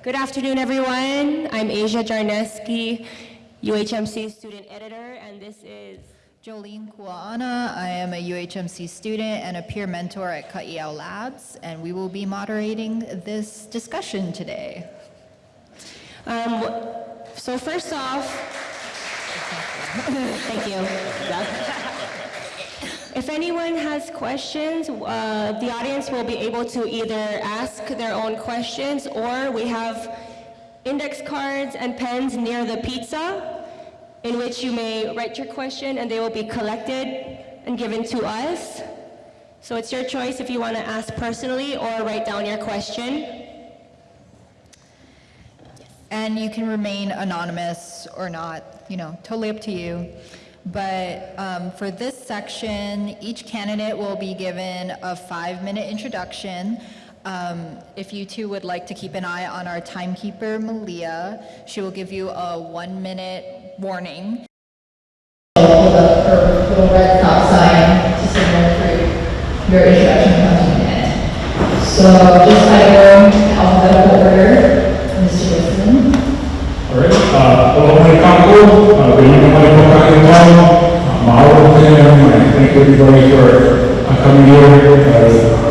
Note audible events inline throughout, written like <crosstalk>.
Good afternoon, everyone. I'm Asia Jarneski, UHMC student editor, and this is Jolene Kuaana. I am a UHMC student and a peer mentor at Ka'iau Labs, and we will be moderating this discussion today. Um, so first off, <laughs> thank you. If anyone has questions, uh, the audience will be able to either ask their own questions or we have index cards and pens near the pizza in which you may write your question and they will be collected and given to us. So it's your choice if you want to ask personally or write down your question. And you can remain anonymous or not, you know, totally up to you. But um, for this section, each candidate will be given a five-minute introduction. Um, if you two would like to keep an eye on our timekeeper, Malia, she will give you a one-minute warning. red sign to signal your introduction end. So just by going alphabetical order. Uh, uh, uh, thank for coming here,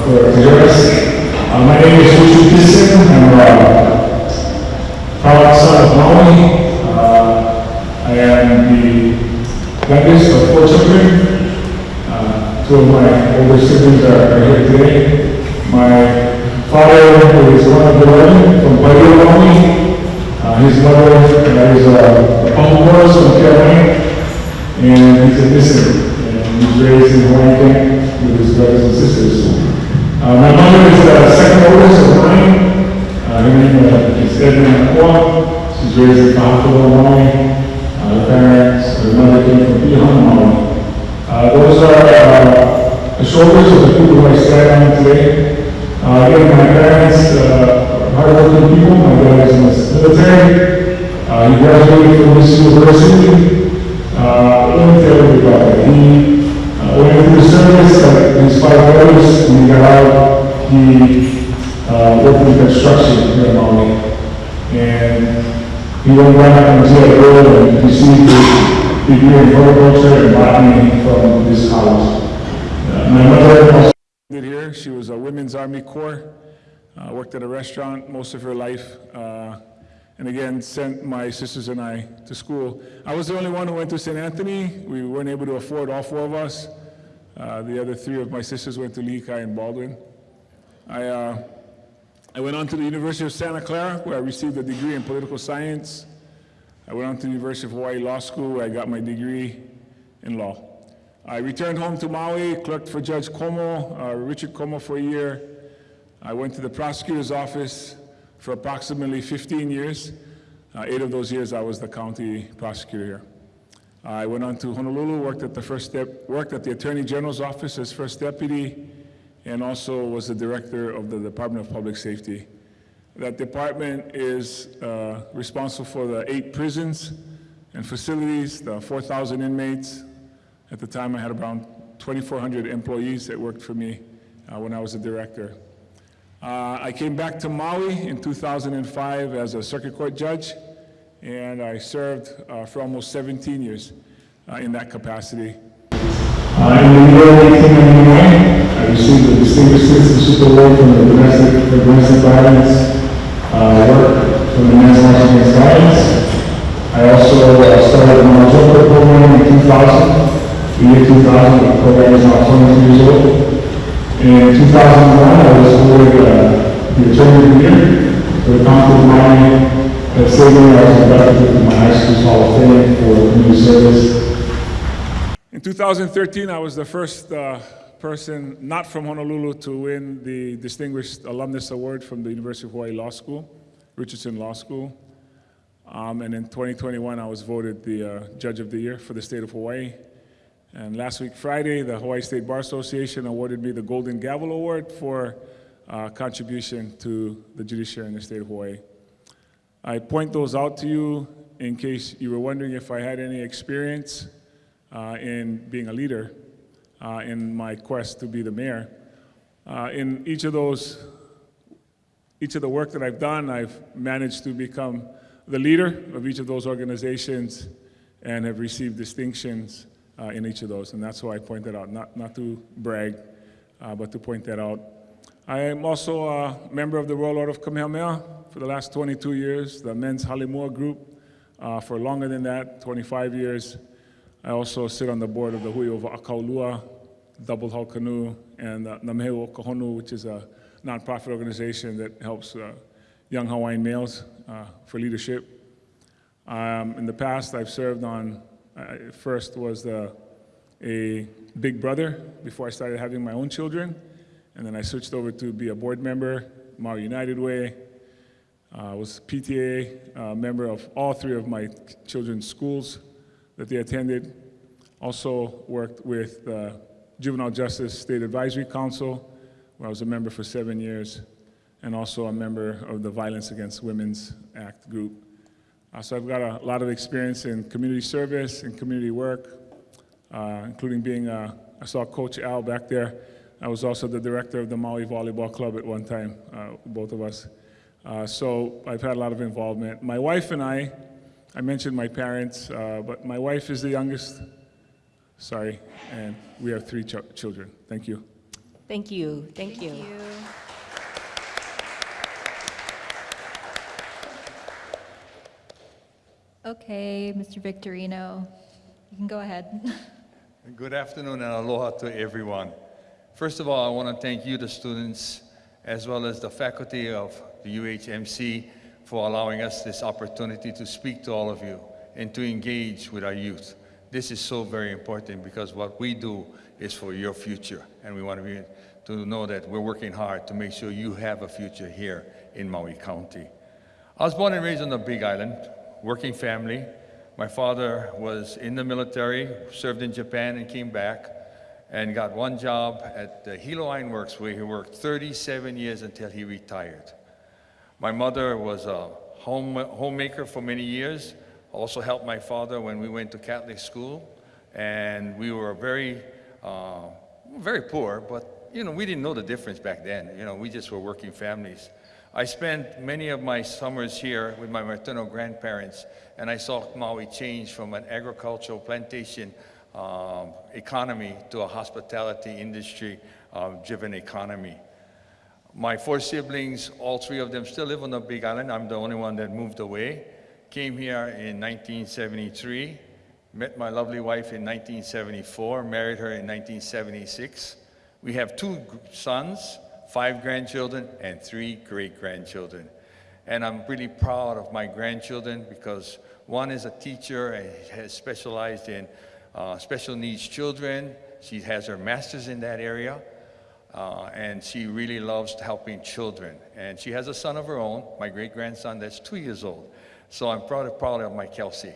for, my name is Richard I'm, of Maui, I am the of four children, two of my older siblings are, here today. My father is one of the eleven from Bahia, Maui, uh, his mother uh, is a, a pump horse from and he's a listener, and he's raised in Hawaii camp with his brothers and sisters. Uh, my mother is the second oldest of nine. Uh, her name uh, is Edna Nakua. She's raised in Kahakawa, Hawaii. Uh, her parents, her mother came from Piahana, Hawaii. Uh, those are uh, the shoulders of the people who I stand on today. Uh, again, my parents uh, are hardworking people. My dad is in the military. Uh, he graduated from this university. Uh, let me tell you about that. He uh, went into the service like his five brothers. When he got out, he uh, worked in construction here in Maui. And he went back into that role and received his degree in horticulture and botany from this college. Uh, my mother also did here. She was a Women's Army Corps, uh, worked at a restaurant most of her life, uh, and again, sent my sisters and I to school. I was the only one who went to St. Anthony. We weren't able to afford all four of us. Uh, the other three of my sisters went to Kai and Baldwin. I, uh, I went on to the University of Santa Clara, where I received a degree in political science. I went on to the University of Hawaii Law School, where I got my degree in law. I returned home to Maui, clerked for Judge Como, uh, Richard Como for a year. I went to the prosecutor's office for approximately 15 years. Uh, eight of those years I was the county prosecutor here. I went on to Honolulu, worked at the first step, worked at the Attorney General's office as first deputy, and also was the director of the Department of Public Safety. That department is uh, responsible for the eight prisons and facilities, the 4,000 inmates, at the time, I had around 2,400 employees that worked for me uh, when I was a director. Uh, I came back to Maui in 2005 as a circuit court judge, and I served uh, for almost 17 years uh, in that capacity. In the year 1999, I received the Distinguished Citizenship Award from the Domestic, for Domestic Violence uh, work from the Men's March Against Violence. I also uh, started the Marzocco program in 2000 the year 2000, the program is now 22 years old. In 2001, I was awarded uh, the Attorney of the Year for the of Miami. That same year, I was inducted into my high school's Hall of Fame for community service. In 2013, I was the first uh, person not from Honolulu to win the Distinguished Alumnus Award from the University of Hawaii Law School, Richardson Law School. Um, and in 2021, I was voted the uh, Judge of the Year for the state of Hawaii. And last week, Friday, the Hawaii State Bar Association awarded me the Golden Gavel Award for uh, contribution to the judiciary in the state of Hawaii. I point those out to you in case you were wondering if I had any experience uh, in being a leader uh, in my quest to be the mayor. Uh, in each of those each of the work that I've done, I've managed to become the leader of each of those organizations and have received distinctions uh, in each of those. And that's why I point that out, not, not to brag, uh, but to point that out. I am also a member of the Royal Order of Kamehameha for the last 22 years, the Men's Halimua Group uh, for longer than that, 25 years. I also sit on the board of the Hui o Akaulua, Double Hull Canoe, and uh, Nameheu o Kahonu, which is a nonprofit organization that helps uh, young Hawaiian males uh, for leadership. Um, in the past, I've served on, uh, first was the, a big brother before I started having my own children. And then I switched over to be a board member, Maui United Way. I was PTA uh, member of all three of my children's schools that they attended. Also worked with the Juvenile Justice State Advisory Council, where I was a member for seven years, and also a member of the Violence Against Women's Act group. Uh, so I've got a lot of experience in community service and community work, uh, including being, uh, I saw Coach Al back there. I was also the director of the Maui Volleyball Club at one time, uh, both of us. Uh, so I've had a lot of involvement. My wife and I, I mentioned my parents, uh, but my wife is the youngest, sorry, and we have three ch- children. Thank you. Thank you, thank you. Okay, Mr. Victorino, you can go ahead. <laughs> Good afternoon and aloha to everyone. First of all, I want to thank you, the students, as well as the faculty of the UHMC for allowing us this opportunity to speak to all of you and to engage with our youth. This is so very important because what we do is for your future, and we want to be to know that we're working hard to make sure you have a future here in Maui County. I was born and raised on the Big Island, working family. My father was in the military, served in Japan and came back, and got one job at the Hilo Iron Works where he worked 37 years until he retired. My mother was a home, homemaker for many years, also helped my father when we went to Catholic school, and we were very, uh, very poor, but you know, we didn't know the difference back then. You know, we just were working families. I spent many of my summers here with my maternal grandparents, and I saw Maui change from an agricultural plantation um, economy to a hospitality industry uh, driven economy. My four siblings, all three of them still live on the Big Island. I'm the only one that moved away. Came here in 1973, met my lovely wife in 1974, married her in 1976. We have two sons, five grandchildren, and three great grandchildren. And I'm really proud of my grandchildren because one is a teacher and has specialized in uh, special needs children. She has her master's in that area. Uh, and she really loves helping children. And she has a son of her own, my great grandson, that's two years old. So I'm proud, of, proud of my Kelsey.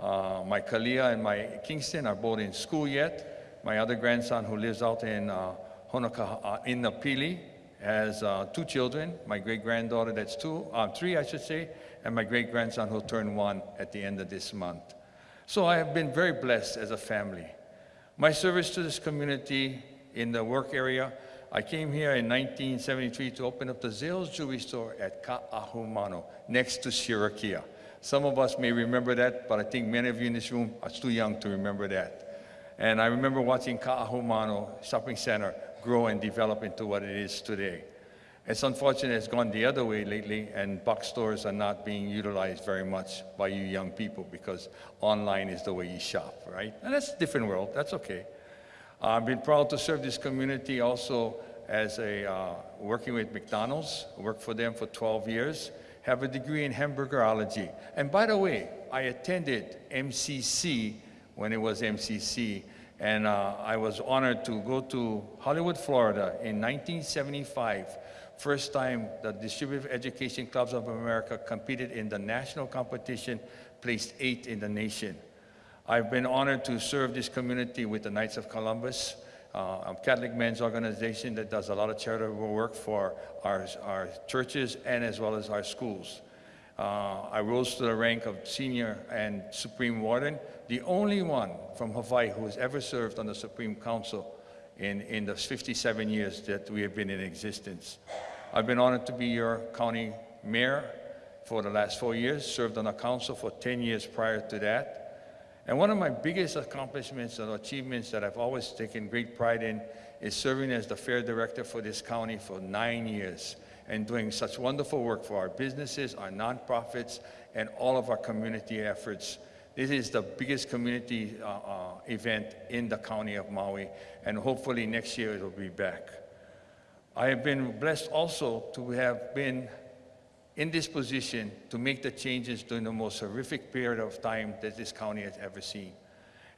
Uh, my Kalia and my Kingston are both in school yet. My other grandson, who lives out in uh, Honoka, uh, in Napili, has uh, two children. My great granddaughter, that's two, uh, three, I should say, and my great grandson, who'll turn one at the end of this month. So I have been very blessed as a family. My service to this community in the work area, I came here in 1973 to open up the Zales Jewelry Store at Ka'ahumanu, next to Shirokiya. Some of us may remember that, but I think many of you in this room are too young to remember that. And I remember watching Ka'ahumanu Shopping Center grow and develop into what it is today. It's unfortunate it's gone the other way lately, and box stores are not being utilized very much by you young people because online is the way you shop, right? And that's a different world. That's okay. I've been proud to serve this community also as a uh, working with McDonald's. Worked for them for 12 years. Have a degree in hamburgerology. And by the way, I attended MCC when it was MCC, and uh, I was honored to go to Hollywood, Florida in 1975. First time the Distributive Education Clubs of America competed in the national competition, placed eighth in the nation. I've been honored to serve this community with the Knights of Columbus, uh, a Catholic men's organization that does a lot of charitable work for our, our churches and as well as our schools. Uh, I rose to the rank of senior and supreme warden, the only one from Hawaii who has ever served on the Supreme Council in, in the 57 years that we have been in existence. I've been honored to be your county mayor for the last four years, served on the council for 10 years prior to that. And one of my biggest accomplishments and achievements that I've always taken great pride in is serving as the fair director for this county for nine years and doing such wonderful work for our businesses, our nonprofits, and all of our community efforts. This is the biggest community uh, uh, event in the county of Maui, and hopefully next year it will be back. I have been blessed also to have been in this position to make the changes during the most horrific period of time that this county has ever seen.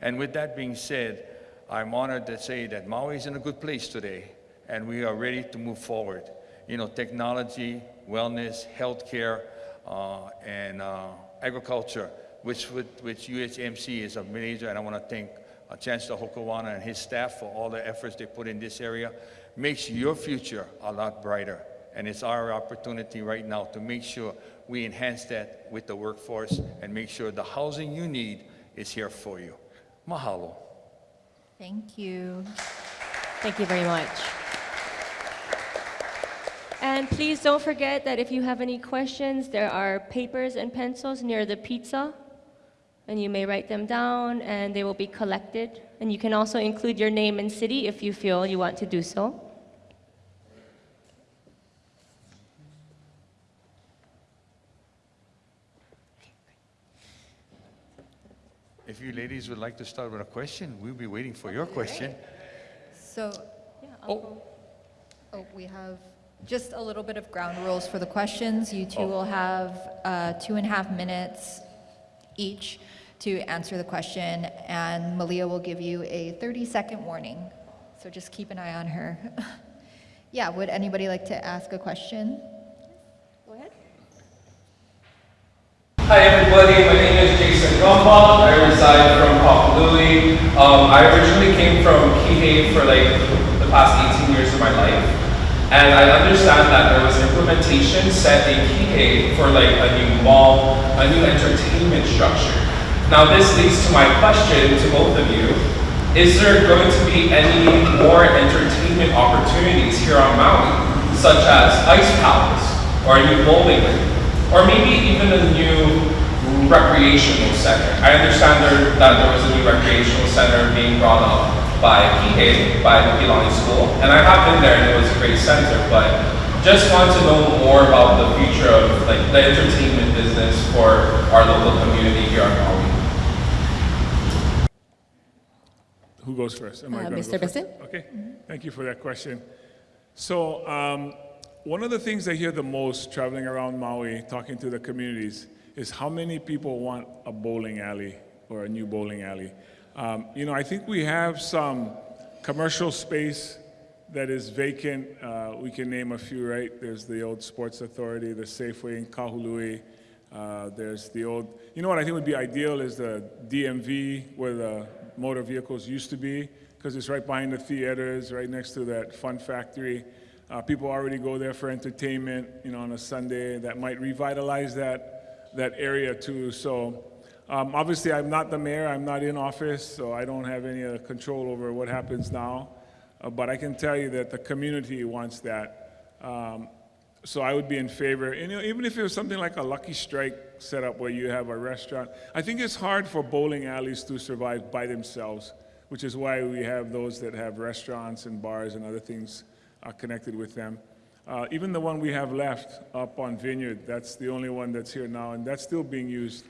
And with that being said, I'm honored to say that Maui is in a good place today, and we are ready to move forward. You know, technology, wellness, healthcare, uh, and uh, agriculture, which, with, which UHMC is a major, and I want to thank uh, Chancellor Hokoana and his staff for all the efforts they put in this area, makes your future a lot brighter. And it's our opportunity right now to make sure we enhance that with the workforce and make sure the housing you need is here for you. Mahalo. Thank you. Thank you very much. And please don't forget that if you have any questions, there are papers and pencils near the pizza, and you may write them down, and they will be collected. And you can also include your name and city if you feel you want to do so. If you ladies would like to start with a question, we'll be waiting for your question. So, Yeah, I'll Oh. go. oh, we have just a little bit of ground rules for the questions. You two Oh. will have uh, two and a half minutes each to answer the question, and Malia will give you a 30-second warning. So just keep an eye on her. <laughs> Yeah, would anybody like to ask a question? Go ahead. Hi everybody, my name is Jason Gumball. I reside from Kapalui. Um, I originally came from Kihei for like the past 18 years of my life. And I understand that there was implementation set in Kihei for like a new mall, a new entertainment structure. Now this leads to my question to both of you. Is there going to be any more entertainment opportunities here on Maui, such as Ice Palace, or a new bowling or maybe even a new recreational center? I understand there, that there was a new recreational center being brought up by Kihei, by the Pilani School, and I have been there and it was a great center, but just want to know more about the future of like the entertainment business for our local community here on Maui. Who goes first? Am I Uh, gonna go Mr. first? Bissen? Okay, thank you for that question. So, um, one of the things I hear the most traveling around Maui, talking to the communities, is how many people want a bowling alley or a new bowling alley. Um, you know, I think we have some commercial space that is vacant. Uh, we can name a few, right? There's the old Sports Authority, the Safeway in Kahului. Uh, there's the old, you know what I think would be ideal is the DMV where the motor vehicles used to be, because it's right behind the theaters, right next to that fun factory. Uh, people already go there for entertainment, you know, on a Sunday. That might revitalize that, that area too. So um, obviously, I'm not the mayor. I'm not in office, so I don't have any uh, control over what happens now. Uh, but I can tell you that the community wants that. Um, so I would be in favor. And, you know, even if it was something like a Lucky Strike setup where you have a restaurant, I think it's hard for bowling alleys to survive by themselves, which is why we have those that have restaurants and bars and other things uh, connected with them. Uh, even the one we have left up on Vineyard, that's the only one that's here now, and that's still being used,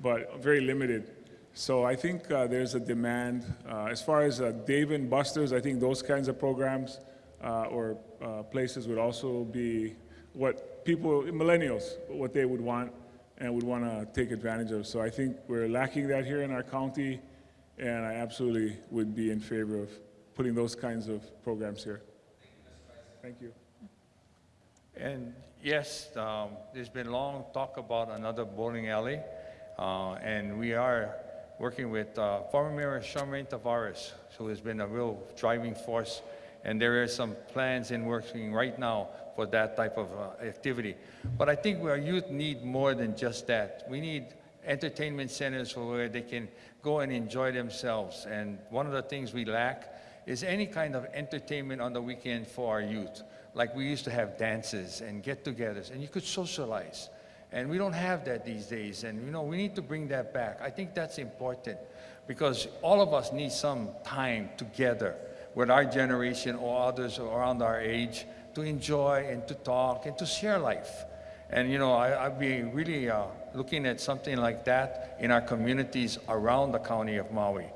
but very limited. So I think uh, there's a demand. Uh, as far as uh, Dave and Buster's, I think those kinds of programs uh, or uh, places would also be what people, millennials, what they would want and would want to take advantage of. So I think we're lacking that here in our county, and I absolutely would be in favor of putting those kinds of programs here. Thank you. And yes, um, there's been long talk about another bowling alley, and we are working with uh, former Mayor Charmaine Tavares, who has been a real driving force, and there are some plans in working right now for that type of uh, activity. But I think our youth need more than just that. We need entertainment centers where they can go and enjoy themselves. And one of the things we lack is any kind of entertainment on the weekend for our youth. Like we used to have dances and get-togethers, and you could socialize. And we don't have that these days, and you know, we need to bring that back. I think that's important because all of us need some time together with our generation or others around our age to enjoy and to talk and to share life. And you know, I, I'd be really uh, looking at something like that in our communities around the county of Maui.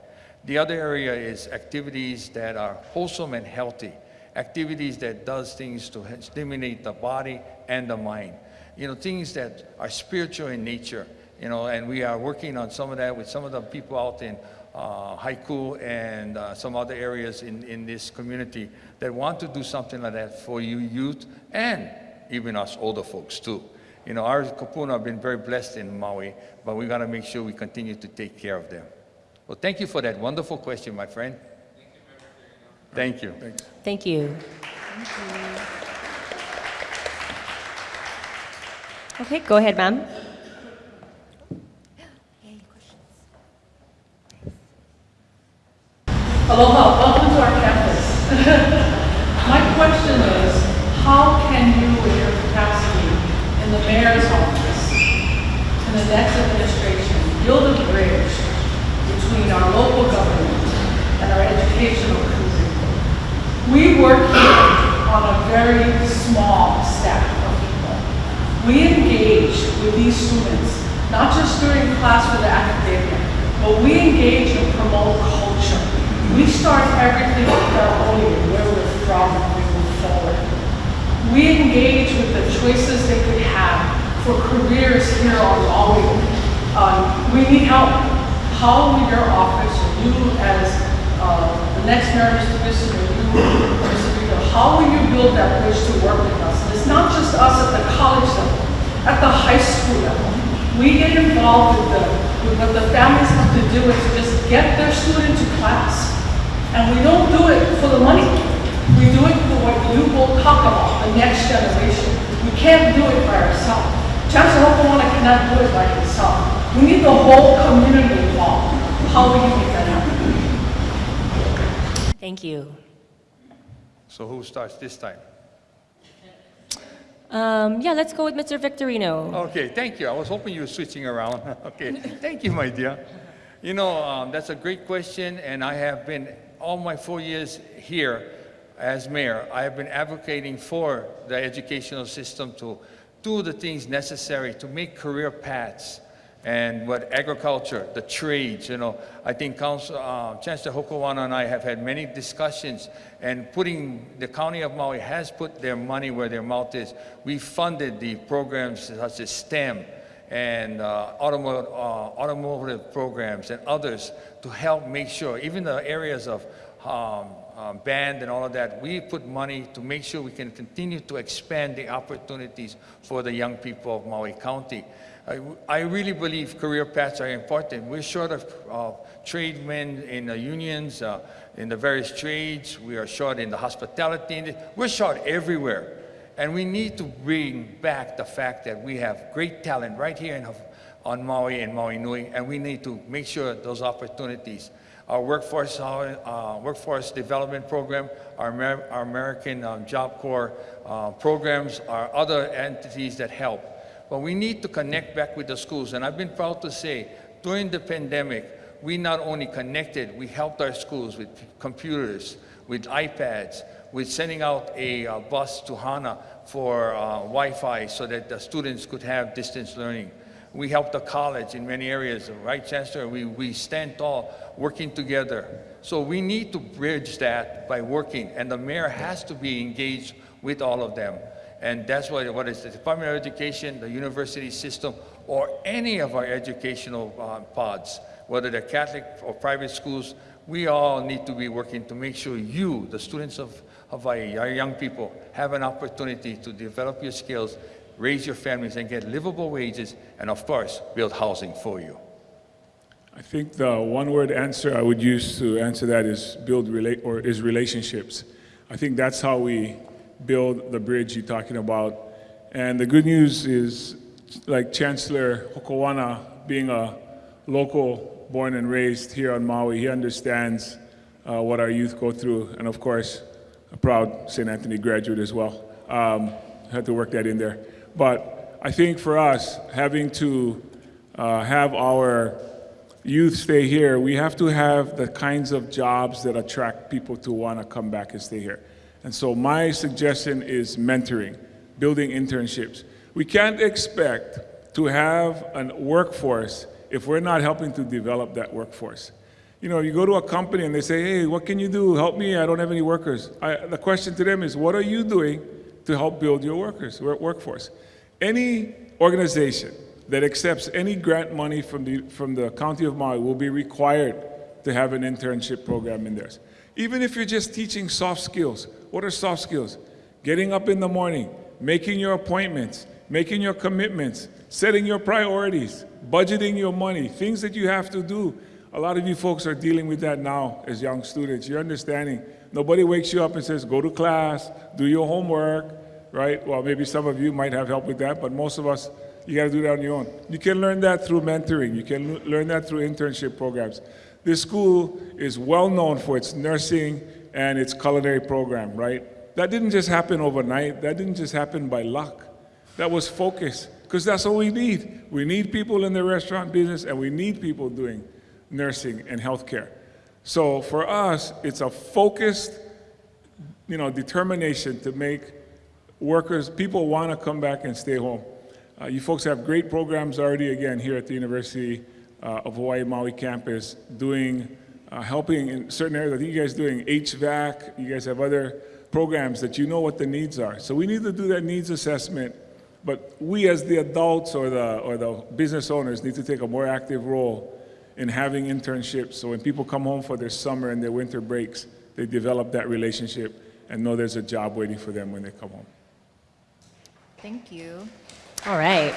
The other area is activities that are wholesome and healthy, activities that does things to stimulate the body and the mind. You know, things that are spiritual in nature, you know, and we are working on some of that with some of the people out in uh, Haiku and uh, some other areas in, in this community that want to do something like that for you youth and even us older folks too. You know, our kupuna have been very blessed in Maui, but we got to make sure we continue to take care of them. Well, thank you for that wonderful question, my friend. Thank you. Thank you. Okay, go ahead, ma'am. Aloha, welcome to our campus. <laughs> My question is, how can you, with your capacity in the mayor's office, in the next administration, build a bridge between our local government and our educational community? We work here on a very small. We engage with these students, not just during class the academia, but we engage and promote culture. We start everything with our own, where we're from, we move forward. We engage with the choices they could have for careers here on Maui. Um, we need help. How will your office, you as uh, the next. Bissen, or you, Mr. How will you build that bridge to work with us? And it's not just us at the college level, at the high school level. We get involved with the with what the families have to do is just get their student to class. And we don't do it for the money. We do it for what you will talk about, the next generation. We can't do it by ourselves. Chancellor Hopewala cannot do it by himself. We need the whole community involved. How will you make that happen? Thank you. So who starts this time? Um, yeah, let's go with Mr. Victorino. Okay, thank you. I was hoping you were switching around. <laughs> okay, thank you, my dear. You know, um, that's a great question, and I have been, all my four years here as mayor, I have been advocating for the educational system to do the things necessary to make career paths and what agriculture, the trades, you know, I think Council, uh, Chancellor Hokoana and I have had many discussions and putting, the County of Maui has put their money where their mouth is. We funded the programs such as STEM and uh, automotive, uh, automotive programs and others to help make sure, even the areas of um, um, band and all of that, we put money to make sure we can continue to expand the opportunities for the young people of Maui County. I, I really believe career paths are important. We're short of uh, tradesmen in the unions, uh, in the various trades. We are short in the hospitality. We're short everywhere. And we need to bring back the fact that we have great talent right here in, on Maui and Maui Nui, and we need to make sure those opportunities. Our workforce, uh, workforce development program, our, Amer our American um, Job Corps uh, programs, our other entities that help. But we need to connect back with the schools. And I've been proud to say, during the pandemic, we not only connected, we helped our schools with computers, with iPads, with sending out a uh, bus to HANA for uh, Wi-Fi so that the students could have distance learning. We helped the college in many areas, right, Chancellor? We, we stand tall, working together. So we need to bridge that by working, and the mayor has to be engaged with all of them. And that's what, what is the Department of Education, the university system, or any of our educational uh, pods, whether they're Catholic or private schools, we all need to be working to make sure you, the students of Hawaii, our young people, have an opportunity to develop your skills, raise your families, and get livable wages, and of course, build housing for you. I think the one-word answer I would use to answer that is build relate or is relationships. I think that's how we build the bridge you're talking about. And the good news is, like Chancellor Hokoana, being a local born and raised here on Maui, he understands uh, what our youth go through. And of course, a proud St. Anthony graduate as well. Um, had to work that in there. But I think for us, having to uh, have our youth stay here, we have to have the kinds of jobs that attract people to want to come back and stay here. And so my suggestion is mentoring, building internships. We can't expect to have a workforce if we're not helping to develop that workforce. You know, you go to a company and they say, hey, what can you do? Help me, I don't have any workers. I, the question to them is, what are you doing to help build your workers, work- workforce? Any organization that accepts any grant money from the, from the County of Maui will be required to have an internship program in theirs. Even if you're just teaching soft skills. What are soft skills? Getting up in the morning, making your appointments, making your commitments, setting your priorities, budgeting your money, things that you have to do. A lot of you folks are dealing with that now as young students. You're understanding. Nobody wakes you up and says, go to class, do your homework, right? Well, maybe some of you might have help with that, but most of us, you got to do that on your own. You can learn that through mentoring. You can learn that through internship programs. This school is well known for its nursing and its culinary program, right? That didn't just happen overnight. That didn't just happen by luck. That was focus, because that's what we need. We need people in the restaurant business, and we need people doing nursing and healthcare. So for us, it's a focused, you know, determination to make workers, people want to come back and stay home. Uh, you folks have great programs already, again, here at the University uh, of Hawaii Maui campus, doing, uh, helping in certain areas. I think you guys doing HVAC. You guys have other programs that you know what the needs are. So we need to do that needs assessment. But we, as the adults or the or the business owners, need to take a more active role in having internships. So when people come home for their summer and their winter breaks, they develop that relationship and know there's a job waiting for them when they come home. Thank you. All right.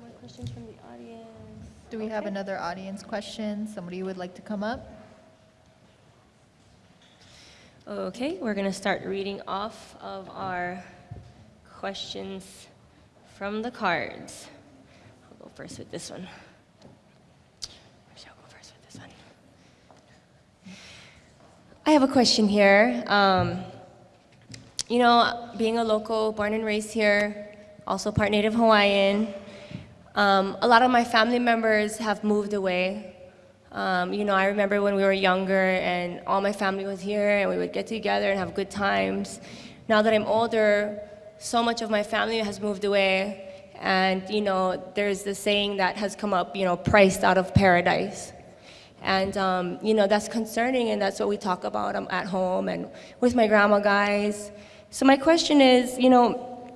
More questions from the audience? Do we have another audience question? Somebody would like to come up? Okay, we're going to start reading off of our questions from the cards. I'll go first with this one. Actually, I'll go first with this one. I have a question here. Um, you know, being a local, born and raised here, also part Native Hawaiian, um, a lot of my family members have moved away. Um, you know, I remember when we were younger and all my family was here and we would get together and have good times. Now that I'm older, so much of my family has moved away. And, you know, there's this saying that has come up, you know, priced out of paradise. And, um, you know, that's concerning, and that's what we talk about um, at home and with my grandma guys. So, my question is, you know,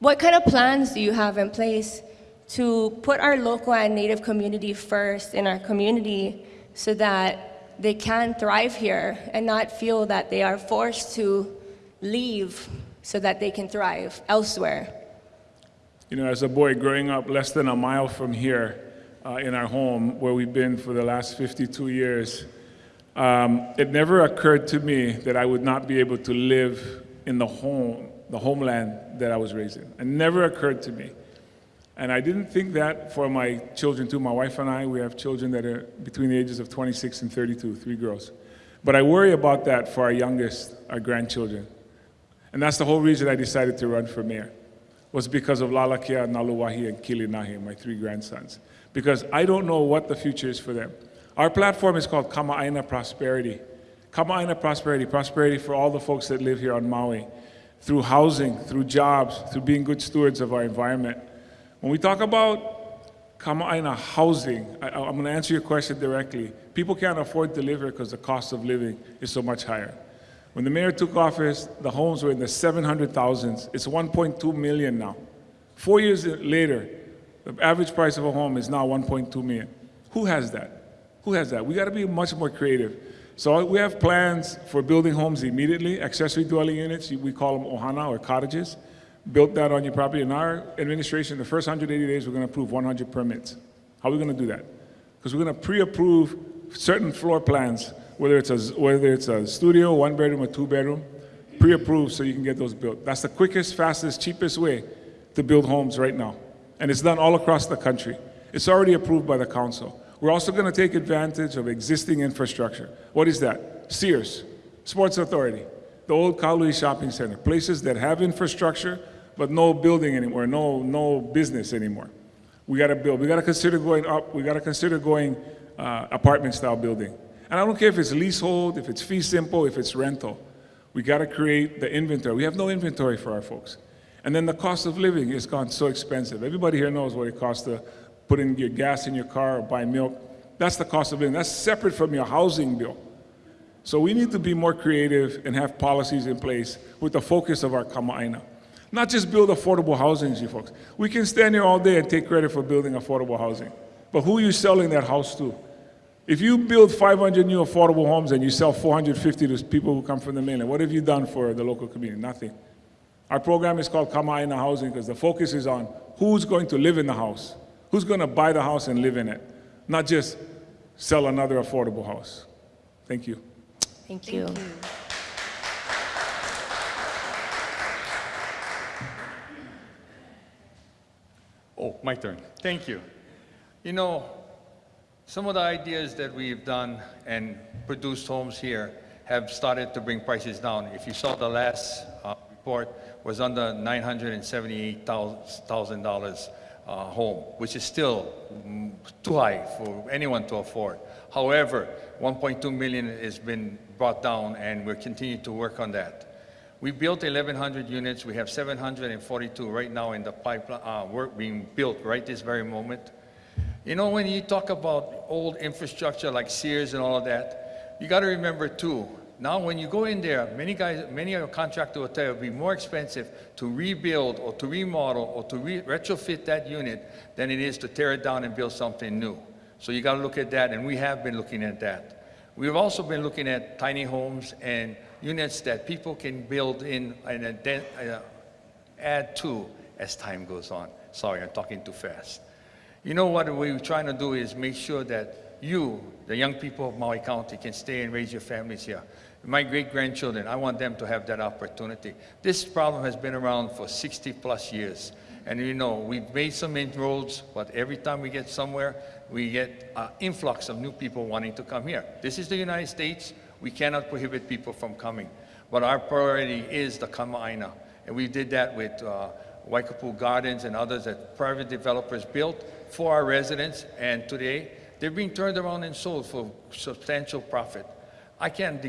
what kind of plans do you have in place to put our local and native community first in our community so that they can thrive here and not feel that they are forced to leave so that they can thrive elsewhere? You know, as a boy growing up less than a mile from here uh, in our home, where we've been for the last 52 years, um, it never occurred to me that I would not be able to live in the home, the homeland that I was raised in. It never occurred to me. And I didn't think that for my children too. My wife and I, we have children that are between the ages of 26 and 32, three girls. But I worry about that for our youngest, our grandchildren. And that's the whole reason I decided to run for mayor, was because of Lalakia, Naluwahi, and Kilinahi, my three grandsons. Because I don't know what the future is for them. Our platform is called Kama'aina Prosperity. Kama'aina Prosperity, prosperity for all the folks that live here on Maui, through housing, through jobs, through being good stewards of our environment. When we talk about Kama'aina housing, I, I'm going to answer your question directly. People can't afford to live here because the cost of living is so much higher. When the mayor took office, the homes were in the 700,000s. It's 1.2 million now. Four years later, the average price of a home is now 1.2 million. Who has that? Who has that? We got to be much more creative. So we have plans for building homes immediately, accessory dwelling units, we call them ohana or cottages. Built that on your property. In our administration, the first 180 days, we're going to approve 100 permits. How are we going to do that? Because we're going to pre-approve certain floor plans, whether it's a whether it's a studio, one bedroom, or two bedroom, pre-approved so you can get those built. That's the quickest, fastest, cheapest way to build homes right now, and it's done all across the country. It's already approved by the council. We're also going to take advantage of existing infrastructure. What is that? Sears, Sports Authority, the old Kahului Shopping Center, places that have infrastructure but no building anymore, no, no business anymore. We got to build. We got to consider going up. We got to consider going uh, apartment style building. And I don't care if it's leasehold, if it's fee simple, if it's rental. We got to create the inventory. We have no inventory for our folks. And then the cost of living has gone so expensive. Everybody here knows what it costs to put in your gas in your car or buy milk. That's the cost of living. That's separate from your housing bill. So we need to be more creative and have policies in place with the focus of our Kama'aina. Not just build affordable housing, you folks. We can stand here all day and take credit for building affordable housing. But who are you selling that house to? If you build 500 new affordable homes and you sell 450 to people who come from the mainland, what have you done for the local community? Nothing. Our program is called Kama'aina Housing because the focus is on who's going to live in the house, who's going to buy the house and live in it, not just sell another affordable house. Thank you. Thank you. Oh, my turn. Thank you. You know, some of the ideas that we've done and produced homes here have started to bring prices down. If you saw the last uh, report, was under $978,000 uh, home, which is still too high for anyone to afford. However, 1.2 million has been brought down, and we're continuing to work on that. We built 1,100 units. We have 742 right now in the pipeline, uh, work being built right this very moment. You know, when you talk about old infrastructure like Sears and all of that, you got to remember too. Now, when you go in there, many guys, many of your contractors will tell you it'll be more expensive to rebuild or to remodel or to re retrofit that unit than it is to tear it down and build something new. So you got to look at that, and we have been looking at that. We've also been looking at tiny homes and units that people can build in and add- uh, add to as time goes on. Sorry, I'm talking too fast. You know what we're trying to do is make sure that you, the young people of Maui County, can stay and raise your families here. My great-grandchildren, I want them to have that opportunity. This problem has been around for 60 plus years. And you know, we've made some inroads, but every time we get somewhere, we get an influx of new people wanting to come here. This is the United States. We cannot prohibit people from coming. But our priority is the Kama'aina. And we did that with uh, Waikapu Gardens and others that private developers built for our residents. And today, they're being turned around and sold for substantial profit. I can't,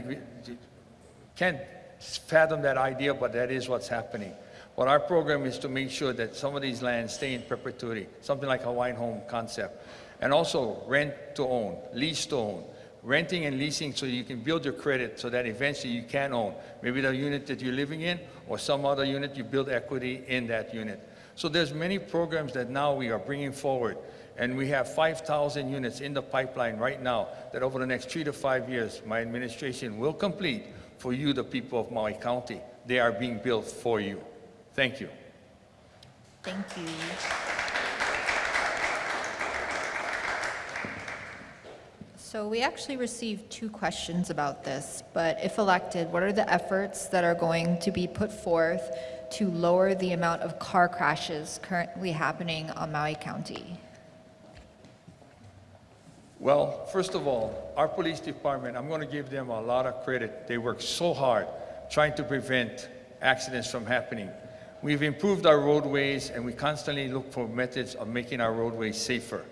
can't fathom that idea, but that is what's happening. But our program is to make sure that some of these lands stay in perpetuity, something like a Hawaiian home concept. And also rent to own, lease to own, renting and leasing so you can build your credit so that eventually you can own. Maybe the unit that you're living in or some other unit, you build equity in that unit. So there's many programs that now we are bringing forward. And we have 5,000 units in the pipeline right now that over the next three to five years, my administration will complete for you, the people of Maui County. They are being built for you. Thank you. Thank you. So we actually received two questions about this, but if elected, what are the efforts that are going to be put forth to lower the amount of car crashes currently happening on Maui County? Well, first of all, our police department, I'm going to give them a lot of credit. They work so hard trying to prevent accidents from happening. We've improved our roadways and we constantly look for methods of making our roadways safer.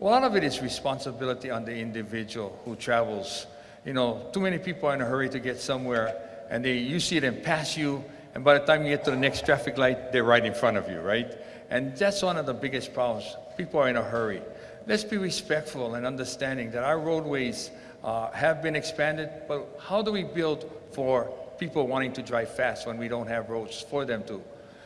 A lot of it is responsibility on the individual who travels. You know, too many people are in a hurry to get somewhere and they, you see them pass you and by the time you get to the next traffic light, they're right in front of you, right? And that's one of the biggest problems. People are in a hurry. Let's be respectful and understanding that our roadways uh, have been expanded, but how do we build for people wanting to drive fast when we don't have roads for them to?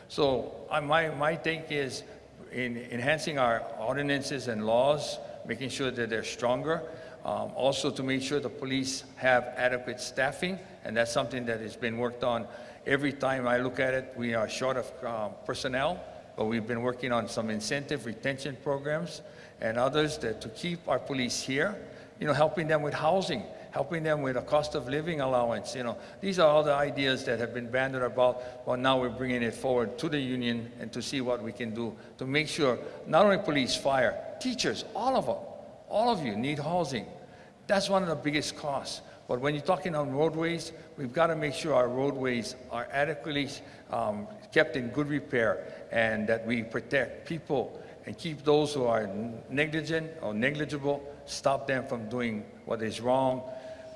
So uh, my, my take is in enhancing our ordinances and laws, making sure that they're stronger, um, also to make sure the police have adequate staffing, and that's something that has been worked on. Every time I look at it, we are short of um, personnel, but we've been working on some incentive retention programs and others that to keep our police here, you know, helping them with housing. Helping them with a cost of living allowance. You know, these are all the ideas that have been bandied about. But now we're bringing it forward to the union and to see what we can do to make sure not only police, fire, teachers, all of them, all of you need housing. That's one of the biggest costs. But when you're talking on roadways, we've got to make sure our roadways are adequately um, kept in good repair and that we protect people and keep those who are negligent or negligible, stop them from doing what is wrong,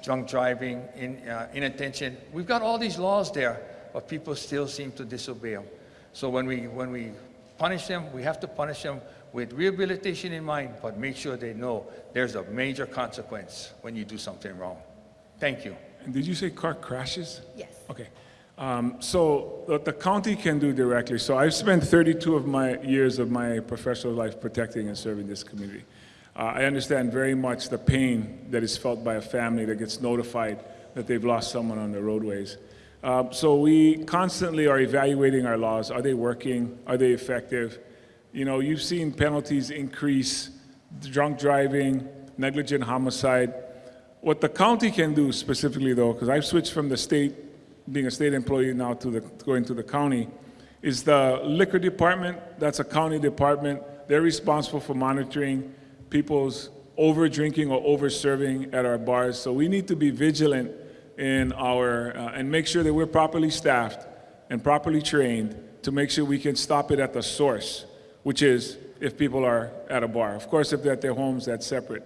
drunk driving, in, uh, inattention. We've got all these laws there, but people still seem to disobey them. So when we, when we punish them, we have to punish them with rehabilitation in mind, but make sure they know there's a major consequence when you do something wrong. Thank you. And did you say car crashes? Yes. Okay. Um, so what the county can do directly, so I've spent 32 of my years of my professional life protecting and serving this community. Uh, I understand very much the pain that is felt by a family that gets notified that they've lost someone on the roadways. Uh, so we constantly are evaluating our laws. Are they working? Are they effective? You know, you've seen penalties increase, drunk driving, negligent homicide. What the county can do specifically though, because I've switched from the state being a state employee now to the, going to the county, is the liquor department. That's a county department. They're responsible for monitoring people's over drinking or over serving at our bars. So we need to be vigilant in our, uh, and make sure that we're properly staffed and properly trained to make sure we can stop it at the source, which is if people are at a bar. Of course, if they're at their homes, that's separate.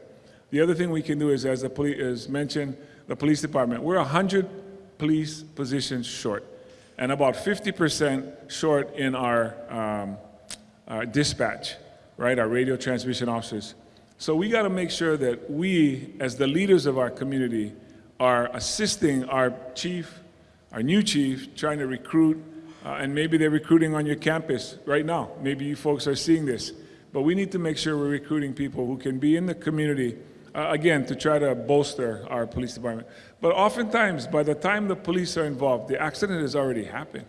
The other thing we can do is, as the police, as mentioned, the police department, we're 100 police positions short, and about 50% short in our, um, our dispatch, right, our radio transmission officers. So we got to make sure that we, as the leaders of our community, are assisting our chief, our new chief, trying to recruit, uh, and maybe they're recruiting on your campus right now. Maybe you folks are seeing this. But we need to make sure we're recruiting people who can be in the community, uh, again, to try to bolster our police department. But oftentimes, by the time the police are involved, the accident has already happened,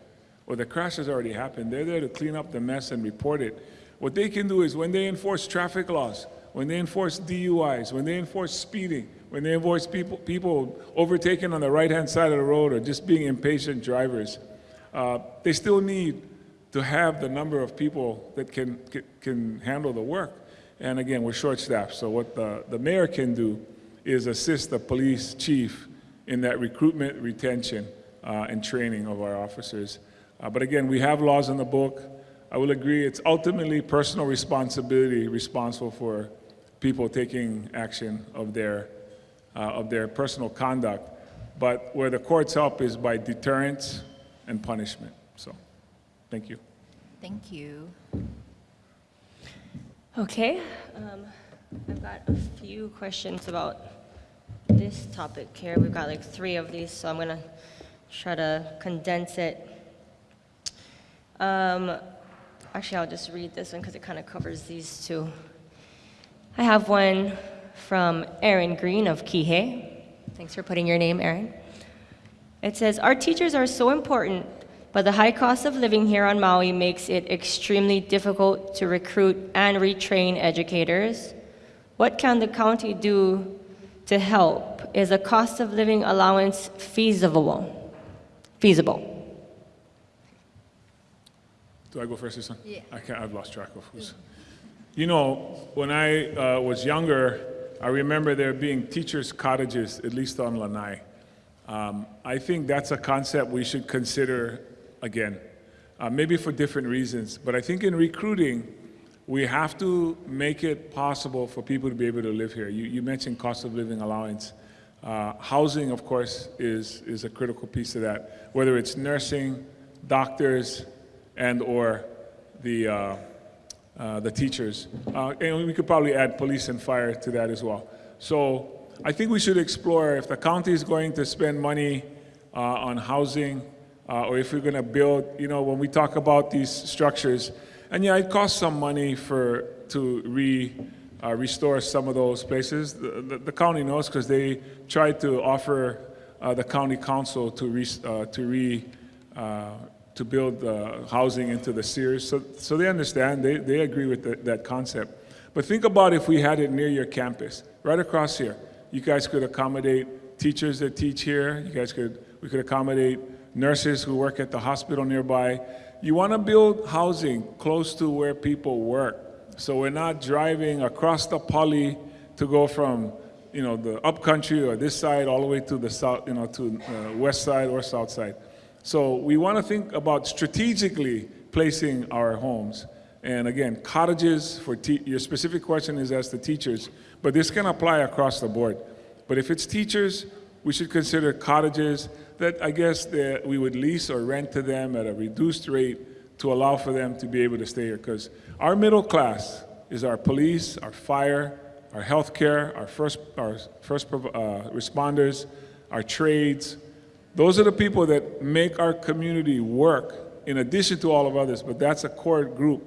or the crash has already happened. They're there to clean up the mess and report it. What they can do is when they enforce traffic laws, when they enforce DUIs, when they enforce speeding, when they enforce people, people overtaking on the right-hand side of the road or just being impatient drivers, uh, they still need to have the number of people that can, can, can handle the work. And again, we're short-staffed, so what the, the mayor can do is assist the police chief in that recruitment, retention, uh, and training of our officers. Uh, but again, we have laws in the book. I will agree it's ultimately personal responsibility responsible for people taking action of their, uh, of their personal conduct. But where the courts help is by deterrence and punishment. So, thank you. Thank you. Okay, um, I've got a few questions about this topic here. We've got like three of these, so I'm gonna try to condense it. Um, actually, I'll just read this one because it kind of covers these two. I have one from Aaron Green of Kihei. Thanks for putting your name, Aaron. It says, Our teachers are so important, but the high cost of living here on Maui makes it extremely difficult to recruit and retrain educators. What can the county do to help? Is a cost of living allowance feasible? Feasible. Do I go first this one? Yeah. I can't, I've lost track of who's. You know, when I uh, was younger, I remember there being teachers' cottages, at least on Lanai. Um, I think that's a concept we should consider again, uh, maybe for different reasons. But I think in recruiting, we have to make it possible for people to be able to live here. You, you mentioned cost of living allowance. Uh, housing, of course, is, is a critical piece of that, whether it's nursing, doctors, and or the, uh, the teachers. Uh, and we could probably add police and fire to that as well. So I think we should explore if the county is going to spend money uh, on housing, uh, or if we're going to build, you know, when we talk about these structures, and yeah, it costs some money for to re, uh, restore some of those places. The, the, the county knows because they tried to offer uh, the county council to re, uh, to re, uh, to build uh, housing into the Sears. So, so they understand, they, they agree with the, that concept. But think about if we had it near your campus, right across here. You guys could accommodate teachers that teach here. You guys could, we could accommodate nurses who work at the hospital nearby. You want to build housing close to where people work. So we're not driving across the pali to go from, you know, the upcountry or this side all the way to the south, you know, to uh, west side or south side. So we want to think about strategically placing our homes. And again, cottages for your specific question is as to teachers, but this can apply across the board. But if it's teachers, we should consider cottages that I guess that we would lease or rent to them at a reduced rate to allow for them to be able to stay here. Because our middle class is our police, our fire, our healthcare, our first, our first uh, responders, our trades. Those are the people that make our community work in addition to all of others, but that's a core group.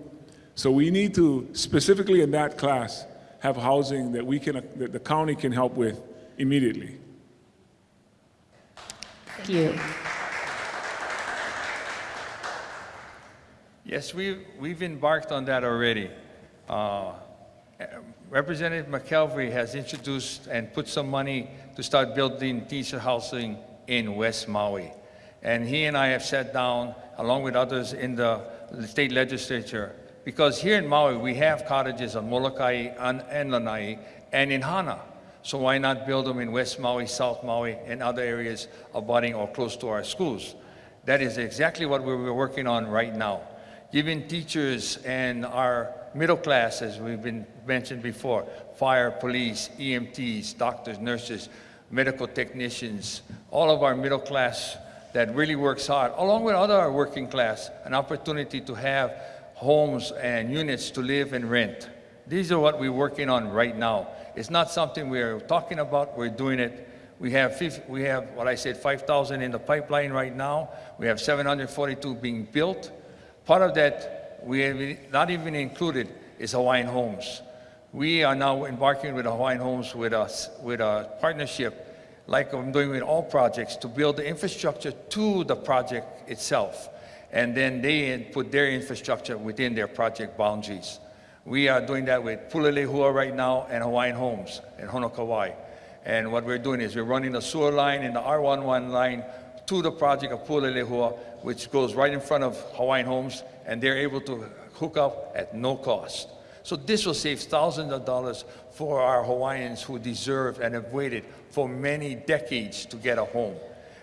So we need to, specifically in that class, have housing that we can, that the county can help with immediately. Thank you. Yes, we've, we've embarked on that already. Uh, Representative McKelvey has introduced and put some money to start building teacher housing in West Maui. And he and I have sat down, along with others in the state legislature, because here in Maui, we have cottages on Molokai and, Lanai and in Hana. So why not build them in West Maui, South Maui, and other areas abutting or close to our schools? That is exactly what we're working on right now. Giving teachers and our middle class, as we've been mentioned before, fire, police, EMTs, doctors, nurses, medical technicians, all of our middle class that really works hard, along with other working class, an opportunity to have homes and units to live and rent. These are what we're working on right now. It's not something we're talking about, we're doing it. We have, we have what I said, 5,000 in the pipeline right now. We have 742 being built. Part of that, we have not even included, is Hawaiian Homes. We are now embarking with Hawaiian Homes with us, with a partnership like I'm doing with all projects, to build the infrastructure to the project itself. And then they put their infrastructure within their project boundaries. We are doing that with Pulelehua right now and Hawaiian Homes in Honokowai. And what we're doing is we're running the sewer line and the R11 line to the project of Pulelehua, which goes right in front of Hawaiian Homes, and they're able to hook up at no cost. So this will save thousands of dollars for our Hawaiians who deserve and have waited for many decades to get a home.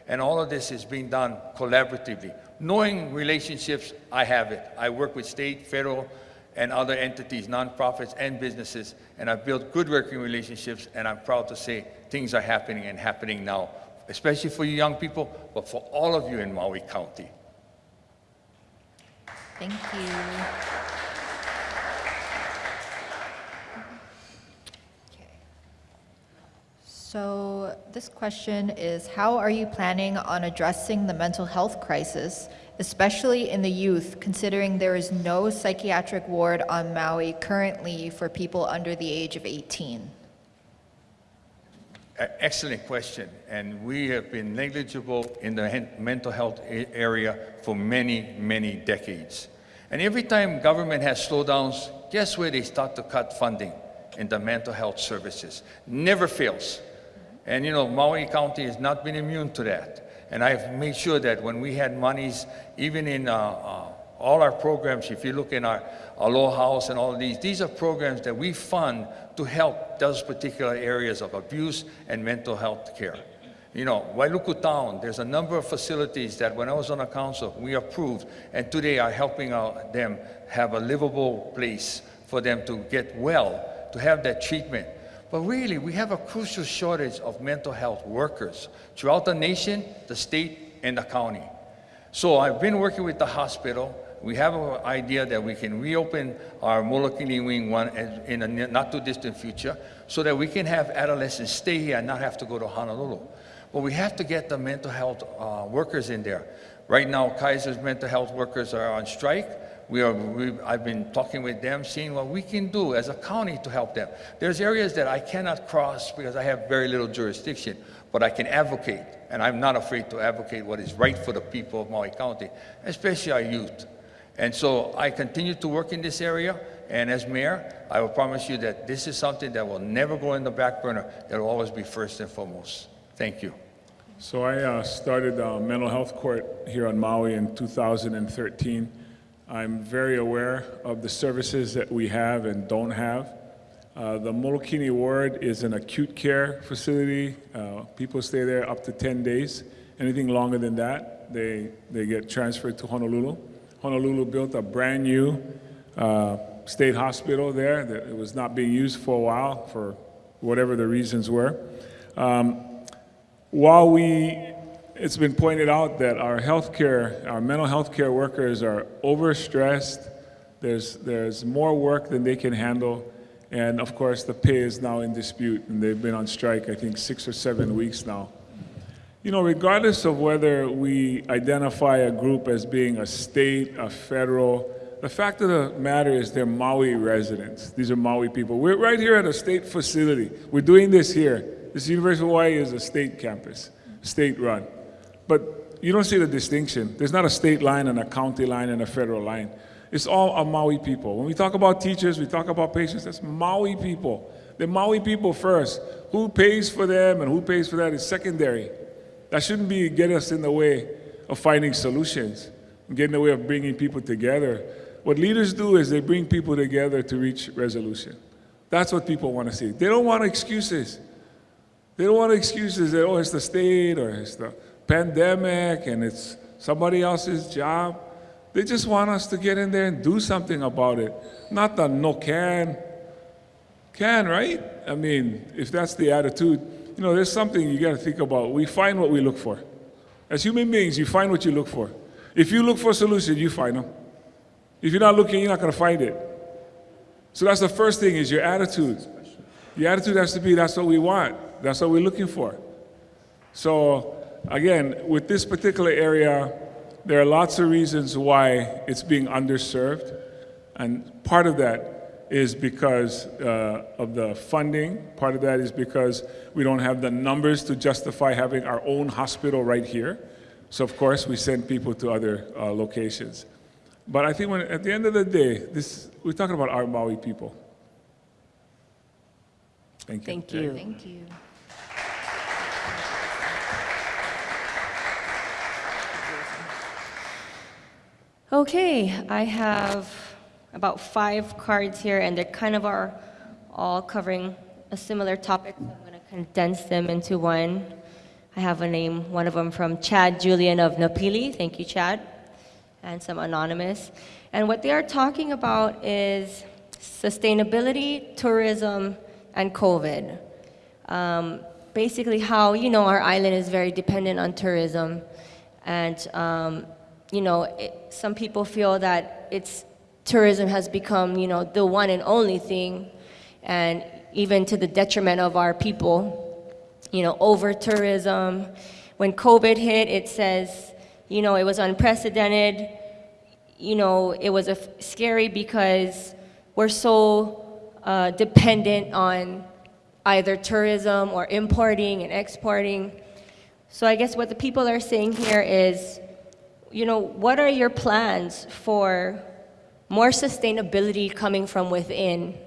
And all of this is being done collaboratively. Knowing relationships, I have it. I work with state, federal, and other entities, nonprofits, and businesses, and I've built good working relationships, and I'm proud to say things are happening and happening now, especially for you young people, but for all of you in Maui County. Thank you. So this question is, how are you planning on addressing the mental health crisis, especially in the youth, considering there is no psychiatric ward on Maui currently for people under the age of 18? Excellent question. And we have been negligible in the mental health area for many, many decades. And every time government has slowdowns, guess where they start to cut funding? In the mental health services. Never fails. And you know, Maui County has not been immune to that. And I've made sure that when we had monies, even in uh, uh, all our programs, if you look in our Aloha House and all these, these are programs that we fund to help those particular areas of abuse and mental health care. You know, Wailuku Town, there's a number of facilities that when I was on the council, we approved, and today are helping out them have a livable place for them to get well, to have that treatment. But really, we have a crucial shortage of mental health workers throughout the nation, the state, and the county. So I've been working with the hospital. We have an idea that we can reopen our Molokini Wing 1 in a not too distant future so that we can have adolescents stay here and not have to go to Honolulu. But we have to get the mental health uh, workers in there. Right now, Kaiser's mental health workers are on strike. We are, we, I've been talking with them, seeing what we can do as a county to help them. There's areas that I cannot cross because I have very little jurisdiction, but I can advocate, and I'm not afraid to advocate what is right for the people of Maui County, especially our youth. And so I continue to work in this area, and as mayor, I will promise you that this is something that will never go in the back burner. It will always be first and foremost. Thank you. So I uh, started uh, mental health court here on Maui in 2013. I'm very aware of the services that we have and don't have. Uh, the Molokini ward is an acute care facility. Uh, people stay there up to 10 days. Anything longer than that, they, they get transferred to Honolulu. Honolulu built a brand new uh, state hospital there that it was not being used for a while for whatever the reasons were. Um, while we, it's been pointed out that our healthcare, our mental health care workers are overstressed, there's, there's more work than they can handle, and of course the pay is now in dispute, and they've been on strike, I think, six or seven weeks now. You know, regardless of whether we identify a group as being a state, a federal, the fact of the matter is they're Maui residents. These are Maui people. We're right here at a state facility. We're doing this here. This University of Hawaii is a state campus, state run. But you don't see the distinction. There's not a state line and a county line and a federal line. It's all a Maui people. When we talk about teachers, we talk about patients, that's Maui people. They're Maui people first. Who pays for them and who pays for that is secondary. That shouldn't be get us in the way of finding solutions, and get in the way of bringing people together. What leaders do is they bring people together to reach resolution. That's what people want to see. They don't want excuses. They don't want excuses that, oh, it's the state or it's the pandemic and it's somebody else's job. They just want us to get in there and do something about it. Not the no can. Can, right? I mean, if that's the attitude, you know, there's something you got to think about. We find what we look for. As human beings, you find what you look for. If you look for a solution, you find them. If you're not looking, you're not going to find it. So that's the first thing is your attitude. Your attitude has to be that's what we want. That's what we're looking for. So again, with this particular area, there are lots of reasons why it's being underserved. And part of that is because uh, of the funding. Part of that is because we don't have the numbers to justify having our own hospital right here. So of course, we send people to other uh, locations. But I think when, at the end of the day, this, we're talking about our Maui people. Thank you. Thank you. Thank you. Okay, I have about five cards here, and they kind of are all covering a similar topic. So I'm going to condense them into one. I have a name, one of them from Chad Julian of Napili. Thank you, Chad. And some anonymous. And what they are talking about is sustainability, tourism, and COVID. Um, basically, how, you know, our island is very dependent on tourism. And um, you know, it, some people feel that it's tourism has become, you know, the one and only thing, and even to the detriment of our people. You know, over tourism. When COVID hit, it says, you know, it was unprecedented. You know, it was scary because we're so uh, dependent on either tourism or importing and exporting. So I guess what the people are saying here is you know, what are your plans for more sustainability coming from within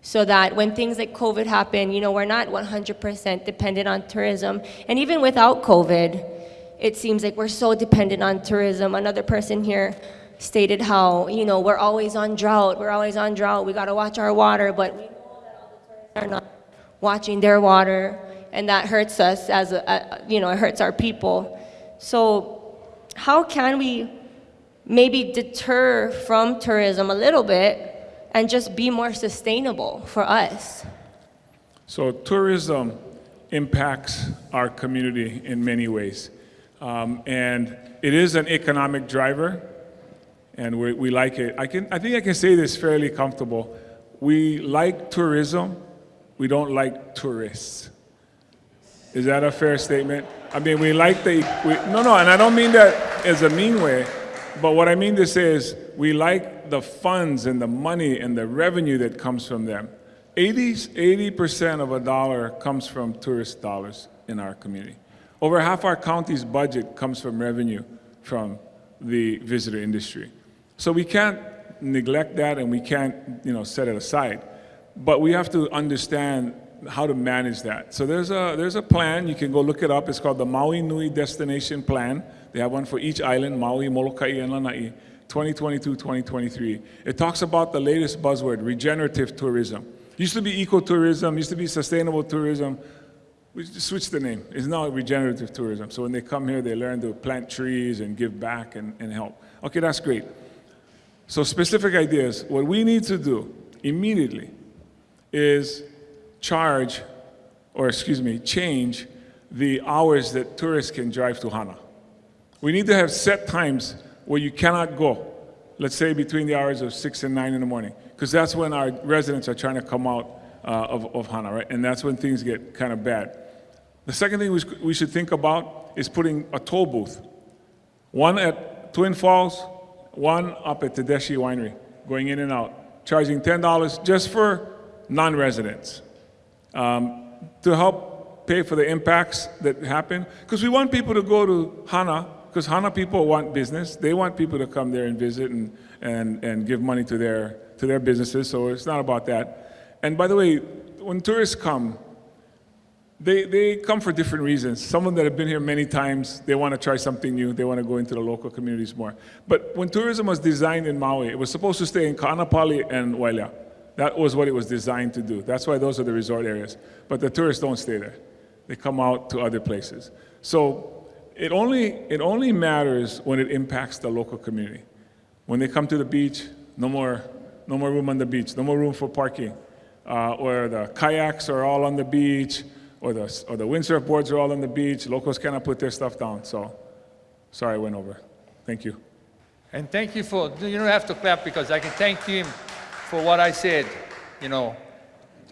so that when things like COVID happen, you know, we're not 100% dependent on tourism. And even without COVID, it seems like we're so dependent on tourism. Another person here stated how, you know, we're always on drought, we're always on drought, we gotta watch our water, but we know that all the tourists are not watching their water, and that hurts us as a, a you know, it hurts our people. So how can we maybe deter from tourism a little bit and just be more sustainable for us? So tourism impacts our community in many ways. Um, and it is an economic driver, and we, we like it. I, can, I think I can say this fairly comfortable. We like tourism, we don't like tourists. Is that a fair statement? I mean, we like the, we, no, no, and I don't mean that as a mean way, but what I mean to say is we like the funds and the money and the revenue that comes from them. 80, 80% of a dollar comes from tourist dollars in our community. Over half our county's budget comes from revenue from the visitor industry. So we can't neglect that and we can't, you know, set it aside. But we have to understand how to manage that. So there's a, there's a plan, you can go look it up, it's called the Maui Nui Destination Plan. They have one for each island, Maui, Molokai, and Lanai, 2022, 2023. It talks about the latest buzzword, regenerative tourism. Used to be ecotourism, used to be sustainable tourism. We switched the name. It's now regenerative tourism. So when they come here, they learn to plant trees and give back and, and help. Okay, that's great. So specific ideas. What we need to do immediately is charge, or excuse me, change the hours that tourists can drive to Hana. We need to have set times where you cannot go, let's say between the hours of 6 and 9 in the morning, because that's when our residents are trying to come out uh, of, of Hana, right? And that's when things get kind of bad. The second thing we, we should think about is putting a toll booth. One at Twin Falls, one up at Tedeschi Winery, going in and out, charging $10 just for non-residents um, to help pay for the impacts that happen. Because we want people to go to Hana, because Hana people want business. They want people to come there and visit and, and, and give money to their, to their businesses, so it's not about that. And by the way, when tourists come, they, they come for different reasons. Some of them that have been here many times, they want to try something new. They want to go into the local communities more. But when tourism was designed in Maui, it was supposed to stay in Kaanapali and Wailea. That was what it was designed to do. That's why those are the resort areas. But the tourists don't stay there. They come out to other places. So it only, it only matters when it impacts the local community. When they come to the beach, no more, no more room on the beach, no more room for parking. Uh, or the kayaks are all on the beach, or the, or the windsurf boards are all on the beach. Locals cannot put their stuff down. So, sorry I went over. Thank you. And thank you for, you don't have to clap because I can thank him for what I said. You know,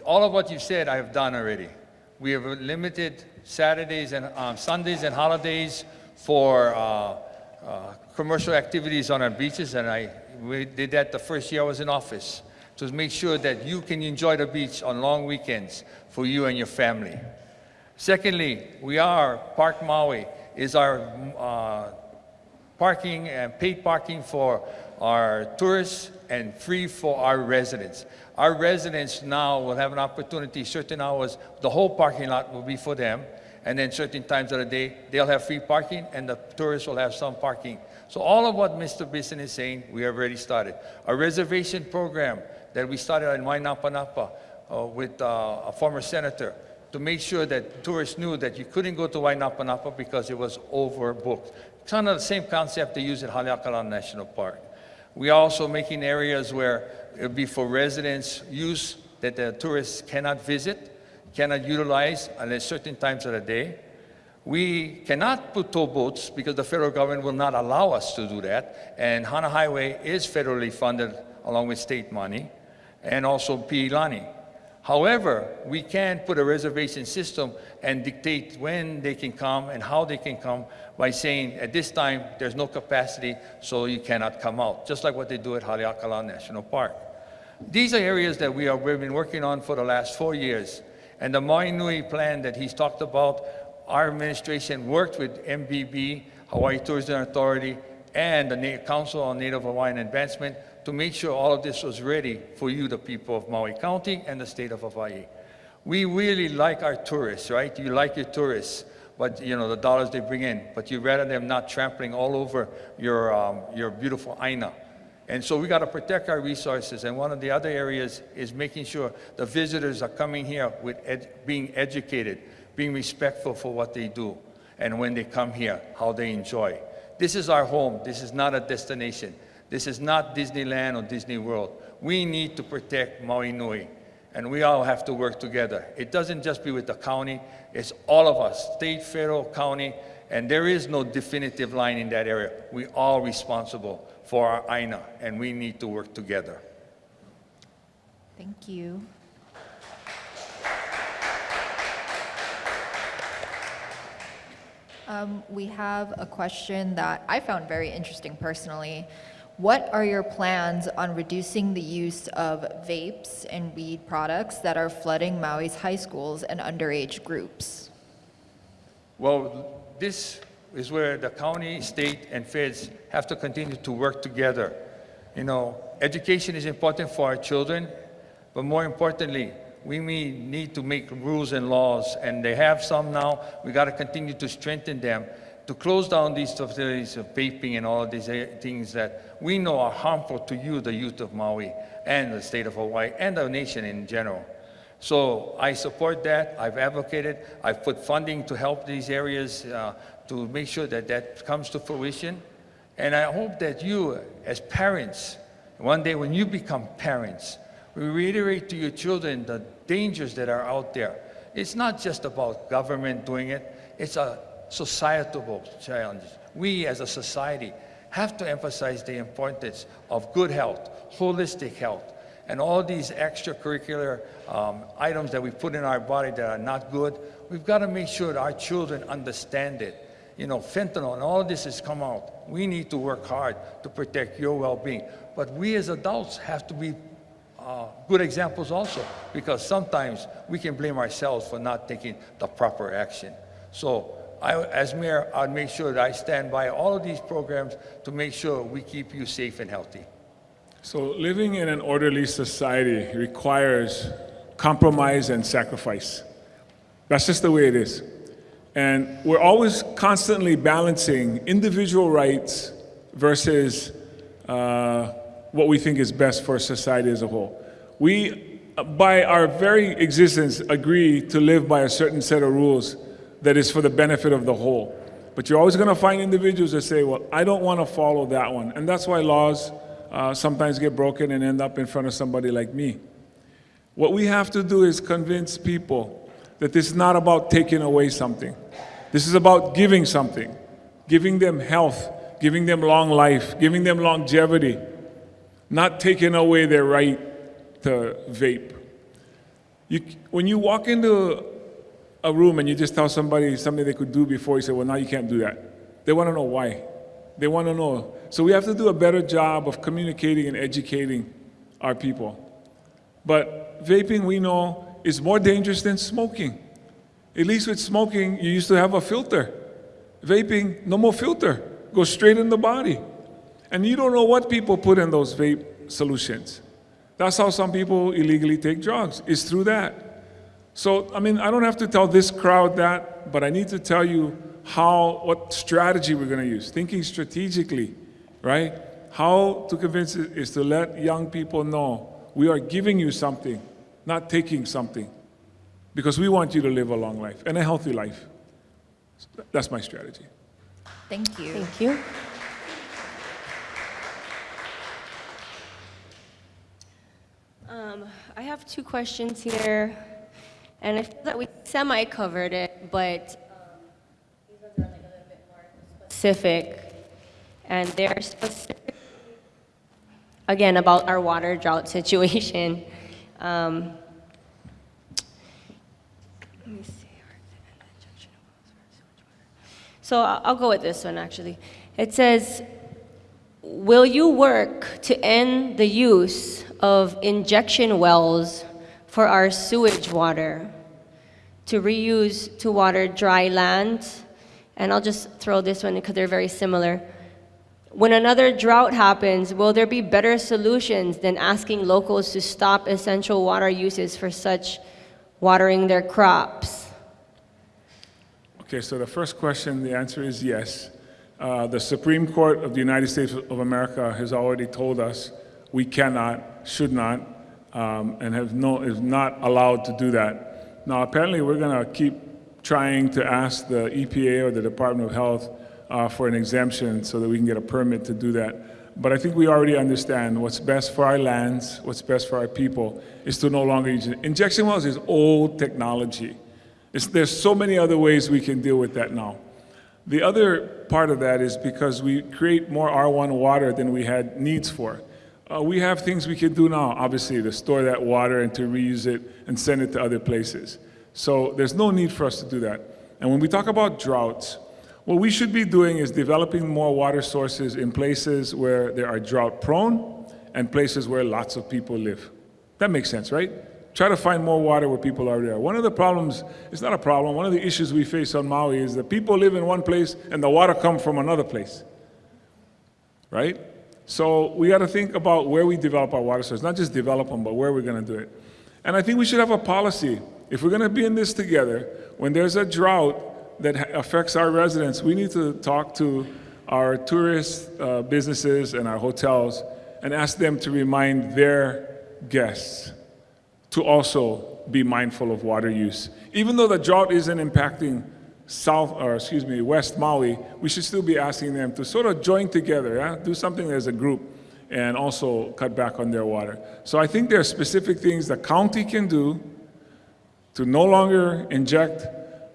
all of what you've said I have done already. We have limited Saturdays and um, Sundays and holidays for uh, uh, commercial activities on our beaches, and I we did that the first year I was in office to make sure that you can enjoy the beach on long weekends for you and your family. Secondly, we are, Park Maui is our uh, parking and paid parking for our tourists and free for our residents. Our residents now will have an opportunity, certain hours, the whole parking lot will be for them, and then certain times of the day, they'll have free parking and the tourists will have some parking. So all of what Mr. Bissen is saying, we have already started. A reservation program that we started in Waianapanapa uh, with uh, a former senator to make sure that tourists knew that you couldn't go to Waianapanapa because it was overbooked. Kind of the same concept they use at Haleakala National Park. We are also making areas where it would be for residents use that the tourists cannot visit, cannot utilize unless certain times of the day. We cannot put tow boats because the federal government will not allow us to do that. And Hana Highway is federally funded along with state money and also Piilani. However, we can put a reservation system and dictate when they can come and how they can come by saying at this time there's no capacity so you cannot come out, just like what they do at Haleakala National Park. These are areas that we have been working on for the last four years. And the Maui Nui plan that he's talked about, our administration worked with MBB, Hawaii Tourism Authority, and the Council on Native Hawaiian Advancement to make sure all of this was ready for you, the people of Maui County and the state of Hawaii. We really like our tourists, right? You like your tourists, but you know the dollars they bring in, but you rather them not trampling all over your um, your beautiful aina. And so we got to protect our resources. And one of the other areas is making sure the visitors are coming here with ed- being educated, being respectful for what they do, and when they come here, how they enjoy. This is our home. This is not a destination. This is not Disneyland or Disney World. We need to protect Maui Nui, and we all have to work together. It doesn't just be with the county, it's all of us, state, federal, county, and there is no definitive line in that area. We're all responsible for our AINA, and we need to work together. Thank you. Um, we have a question that I found very interesting personally. What are your plans on reducing the use of vapes and weed products that are flooding Maui's high schools and underage groups? Well, this is where the county, state, and feds have to continue to work together. You know, education is important for our children, but more importantly, we need to make rules and laws, and they have some now. We got to continue to strengthen them to close down these facilities of vaping and all these uh, things that we know are harmful to you, the youth of Maui, and the state of Hawaii, and the nation in general. So I support that. I've advocated. I've put funding to help these areas uh, to make sure that that comes to fruition. And I hope that you, as parents, one day when you become parents, we reiterate to your children the dangers that are out there. It's not just about government doing it, it's a societal challenges. We as a society have to emphasize the importance of good health, holistic health, and all these extracurricular um, items that we put in our body that are not good. We've got to make sure that our children understand it. You know, fentanyl and all this has come out. We need to work hard to protect your well-being. But we as adults have to be uh, good examples also, because sometimes we can blame ourselves for not taking the proper action. So I, as mayor, I'd make sure that I stand by all of these programs to make sure we keep you safe and healthy. So living in an orderly society requires compromise and sacrifice. That's just the way it is. And we're always constantly balancing individual rights versus uh, what we think is best for society as a whole. We, by our very existence, agree to live by a certain set of rules that is for the benefit of the whole. But you're always going to find individuals that say, well, I don't want to follow that one. And that's why laws uh, sometimes get broken and end up in front of somebody like me. What we have to do is convince people that this is not about taking away something. This is about giving something, giving them health, giving them long life, giving them longevity, not taking away their right to vape. You, when you walk into a room and you just tell somebody something they could do before, you say, well, now you can't do that. They want to know why. They want to know. So we have to do a better job of communicating and educating our people. But vaping, we know, is more dangerous than smoking. At least with smoking, you used to have a filter. Vaping, no more filter. Goes straight in the body. And you don't know what people put in those vape solutions. That's how some people illegally take drugs, It's through that. So, I mean, I don't have to tell this crowd that, but I need to tell you how, what strategy we're going to use, thinking strategically, right? How to convince it is to let young people know we are giving you something, not taking something, because we want you to live a long life and a healthy life. That's my strategy. Thank you. Thank you. Um, I have two questions here, and I feel that we semi-covered it, but um, these are a little bit more specific, and they're specific, again, about our water drought <laughs> situation. Um. So I'll go with this one, actually. It says, Will you work to end the use of injection wells for our sewage water to reuse to water dry land? And I'll just throw this one because they're very similar. When another drought happens, will there be better solutions than asking locals to stop essential water uses for such watering their crops? Okay, so the first question, the answer is yes. Uh, the Supreme Court of the United States of America has already told us we cannot, should not, um, and have no, is not allowed to do that. Now, apparently, we're going to keep trying to ask the EPA or the Department of Health uh, for an exemption so that we can get a permit to do that. But I think we already understand what's best for our lands, what's best for our people, is to no longer use it. Injection wells is old technology. It's, there's so many other ways we can deal with that now. The other part of that is because we create more R1 water than we had needs for. Uh, we have things we can do now, obviously, to store that water and to reuse it and send it to other places. So there's no need for us to do that. And when we talk about droughts, what we should be doing is developing more water sources in places where there are drought prone and places where lots of people live. That makes sense, right? Try to find more water where people are there. One of the problems, it's not a problem, one of the issues we face on Maui is that people live in one place and the water comes from another place, right? So we got to think about where we develop our water sources, not just develop them, but where we're going to do it. And I think we should have a policy. If we're going to be in this together, when there's a drought that affects our residents, we need to talk to our tourist uh, businesses and our hotels and ask them to remind their guests to also be mindful of water use. Even though the drought isn't impacting South, or excuse me, West Maui, we should still be asking them to sort of join together, yeah? do something as a group, and also cut back on their water. So I think there are specific things the county can do to no longer inject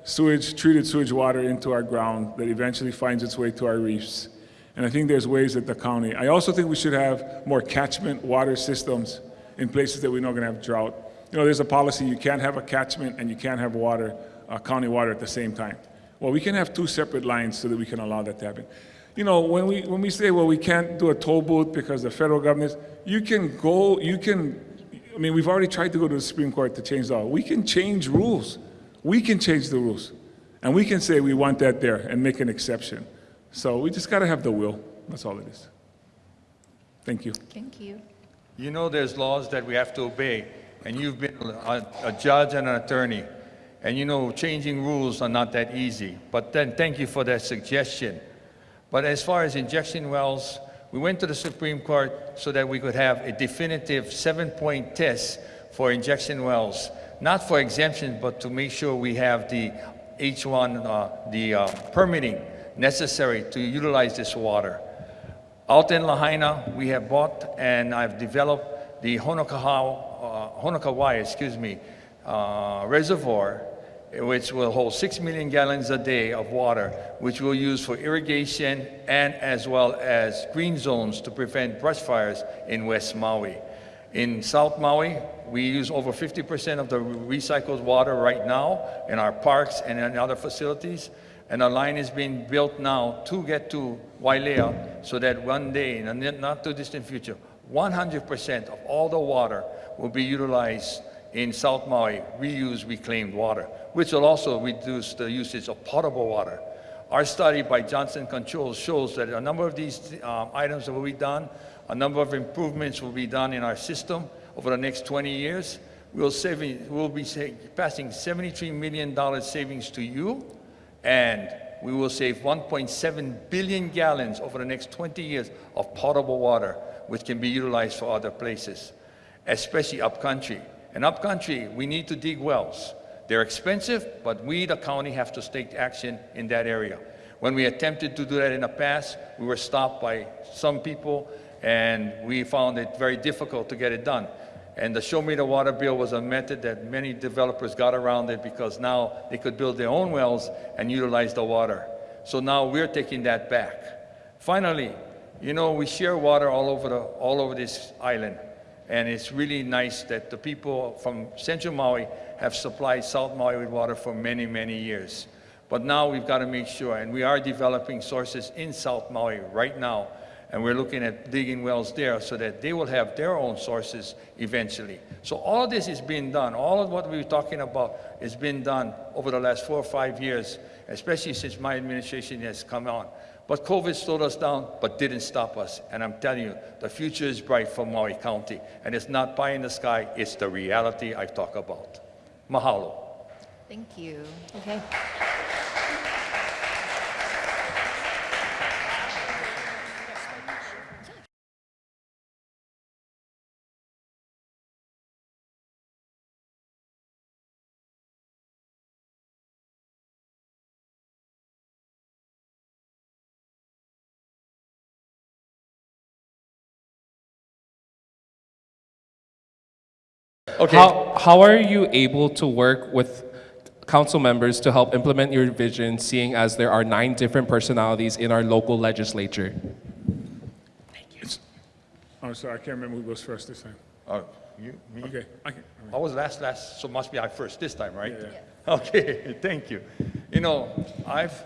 sewage, treated sewage water into our ground that eventually finds its way to our reefs. And I think there's ways that the county, I also think we should have more catchment water systems in places that we know are going to have drought. You know, there's a policy you can't have a catchment and you can't have water, uh, county water at the same time. Well, we can have two separate lines so that we can allow that to happen. You know, when we, when we say, well, we can't do a toll booth because the federal government, you can go, you can, I mean, we've already tried to go to the Supreme Court to change the law. We can change rules. We can change the rules. And we can say we want that there and make an exception. So we just got to have the will. That's all it is. Thank you. Thank you. You know there's laws that we have to obey, and you've been a, a judge and an attorney, and you know changing rules are not that easy. But then thank you for that suggestion. But as far as injection wells, we went to the Supreme Court so that we could have a definitive seven-point test for injection wells, not for exemptions, but to make sure we have the H1, uh, the uh, permitting necessary to utilize this water. Out in Lahaina, we have bought and I've developed the Honokohau, uh, excuse me, uh, reservoir, which will hold 6 million gallons a day of water, which we'll use for irrigation and as well as green zones to prevent brush fires in West Maui. In South Maui, we use over 50% of the recycled water right now in our parks and in other facilities. And a line is being built now to get to Wailea so that one day, in a not too distant future, 100% of all the water will be utilized in South Maui, reused reclaimed water, which will also reduce the usage of potable water. Our study by Johnson Controls shows that a number of these um, items will be done, a number of improvements will be done in our system over the next 20 years. We'll, we'll be passing $73 million savings to you, and we will save 1.7 billion gallons over the next 20 years of potable water, which can be utilized for other places, especially upcountry. And upcountry, we need to dig wells. They're expensive, but we, the county, have to take action in that area. When we attempted to do that in the past, we were stopped by some people, and we found it very difficult to get it done. And the Show Me the Water bill was a method that many developers got around it because now they could build their own wells and utilize the water. So now we're taking that back. Finally, you know, we share water all over, the, all over this island. And it's really nice that the people from Central Maui have supplied South Maui with water for many, many years. But now we've got to make sure, and we are developing sources in South Maui right now, and we're looking at digging wells there so that they will have their own sources eventually. So all of this is being done. All of what we were talking about has been done over the last four or five years, especially since my administration has come on. But COVID slowed us down, but didn't stop us. And I'm telling you, the future is bright for Maui County. And it's not pie in the sky, it's the reality I talk about. Mahalo. Thank you. Okay. Okay. How, how are you able to work with council members to help implement your vision, seeing as there are nine different personalities in our local legislature? Thank you. I'm sorry, I can't remember who goes first this time. Uh, you, me? Okay, I can, I was last last, so must be I first this time, right? Yeah. <laughs> Okay, thank you. You know, I've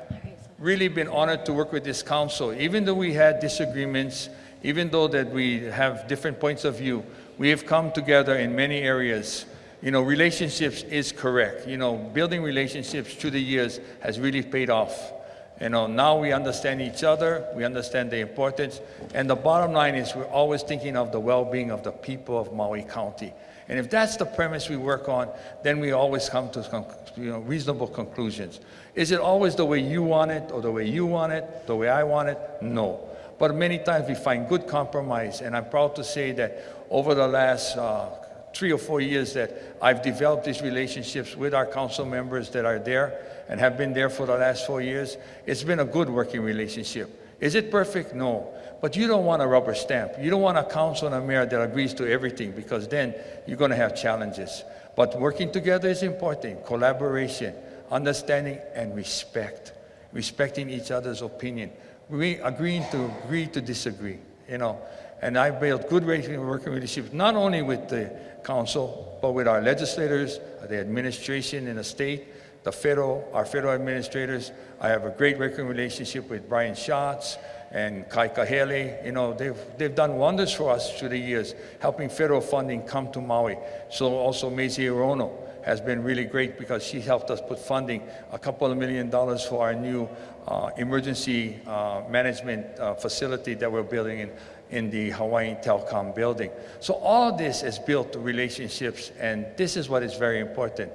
really been honored to work with this council. Even though we had disagreements, even though that we have different points of view, we have come together in many areas. You know, relationships is correct. You know, building relationships through the years has really paid off. You know, now we understand each other, we understand the importance, and the bottom line is we're always thinking of the well-being of the people of Maui County. And if that's the premise we work on, then we always come to you know, reasonable conclusions. Is it always the way you want it, or the way you want it, the way I want it? No. But many times we find good compromise, and I'm proud to say that over the last uh, three or four years that I've developed these relationships with our council members that are there and have been there for the last four years. It's been a good working relationship. Is it perfect? No. But you don't want a rubber stamp. You don't want a council and a mayor that agrees to everything because then you're going to have challenges. But working together is important. Collaboration, understanding, and respect. Respecting each other's opinion. We agreeing to agree to disagree, you know. And I've built good working relationships not only with the council, but with our legislators, the administration in the state, the federal, our federal administrators. I have a great working relationship with Brian Schatz and Kai Kahele. You know, they've, they've done wonders for us through the years, helping federal funding come to Maui. So also Mazie Hirono has been really great because she helped us put funding, a couple of million dollars for our new uh, emergency uh, management uh, facility that we're building in, in the Hawaiian Telecom building. So all this is built to relationships, and this is what is very important.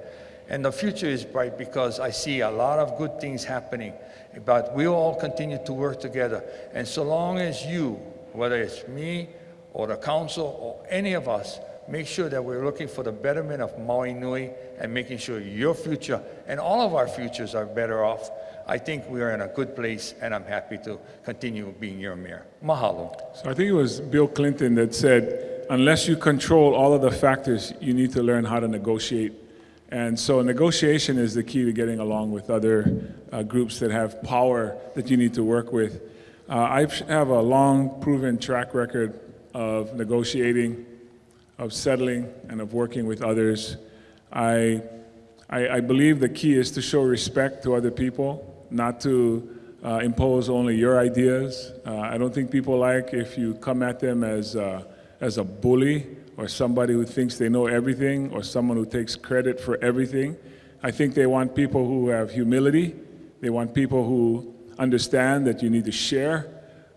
And the future is bright because I see a lot of good things happening, but we all continue to work together. And so long as you, whether it's me or the council or any of us, make sure that we're looking for the betterment of Maui Nui and making sure your future and all of our futures are better off, I think we are in a good place, and I'm happy to continue being your mayor. Mahalo. So I think it was Bill Clinton that said, unless you control all of the factors, you need to learn how to negotiate. And so negotiation is the key to getting along with other uh, groups that have power that you need to work with. Uh, I have a long proven track record of negotiating, of settling, and of working with others. I, I, I believe the key is to show respect to other people, not to uh, impose only your ideas. Uh, I don't think people like if you come at them as, as a bully or somebody who thinks they know everything or someone who takes credit for everything. I think they want people who have humility. They want people who understand that you need to share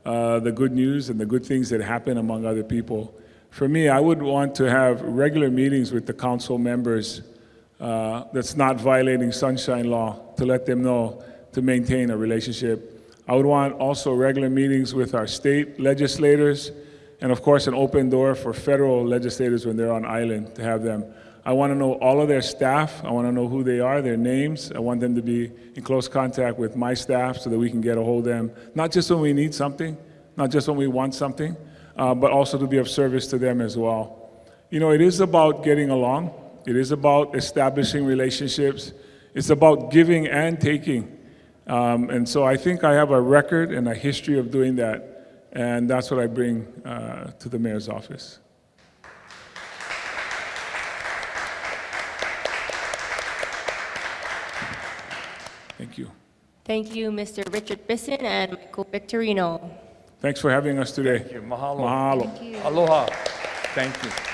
uh, the good news and the good things that happen among other people. For me, I would want to have regular meetings with the council members uh, that's not violating sunshine law to let them know to maintain a relationship. I would want also regular meetings with our state legislators and of course an open door for federal legislators when they're on island to have them. I want to know all of their staff. I want to know who they are, their names. I want them to be in close contact with my staff so that we can get a hold of them, not just when we need something, not just when we want something, uh, but also to be of service to them as well. You know, it is about getting along. It is about establishing relationships. It's about giving and taking. Um, and so I think I have a record and a history of doing that. And that's what I bring uh, to the mayor's office. Thank you. Thank you, Mr. Richard Bissen and Michael Victorino. Thanks for having us today. Thank you. Mahalo. Mahalo. Aloha. Thank you.